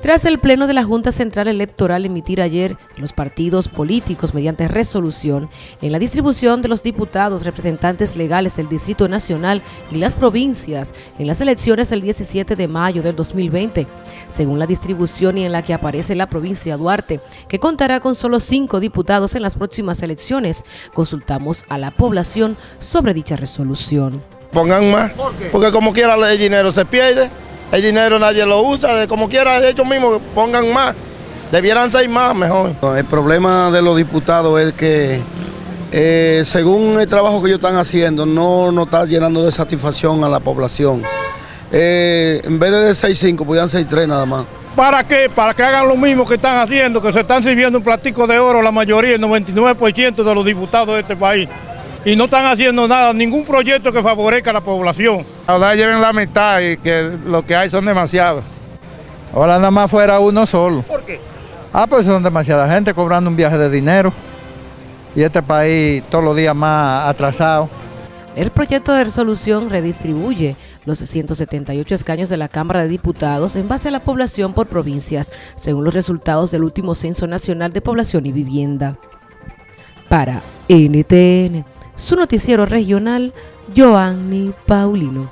Tras el pleno de la Junta Central Electoral emitir ayer los partidos políticos mediante resolución en la distribución de los diputados representantes legales del Distrito Nacional y las provincias en las elecciones el 17 de mayo del 2020, según la distribución y en la que aparece la provincia de Duarte, que contará con solo cinco diputados en las próximas elecciones, consultamos a la población sobre dicha resolución. Pongan más, porque como quiera el dinero se pierde. El dinero nadie lo usa, de como quiera ellos mismos pongan más. Debieran ser más, mejor. El problema de los diputados es que eh, según el trabajo que ellos están haciendo, no nos está llenando de satisfacción a la población. Eh, en vez de 6-5, podrían ser 3 nada más. ¿Para qué? Para que hagan lo mismo que están haciendo, que se están sirviendo un platico de oro la mayoría, el 99% de los diputados de este país y no están haciendo nada, ningún proyecto que favorezca a la población. Ahora lleven la mitad y que lo que hay son demasiados. Ahora nada más fuera uno solo. ¿Por qué? Ah, pues son demasiada gente cobrando un viaje de dinero y este país todos los días más atrasado. El proyecto de resolución redistribuye los 178 escaños de la Cámara de Diputados en base a la población por provincias, según los resultados del último Censo Nacional de Población y Vivienda. Para NTN su noticiero regional, Joanny Paulino.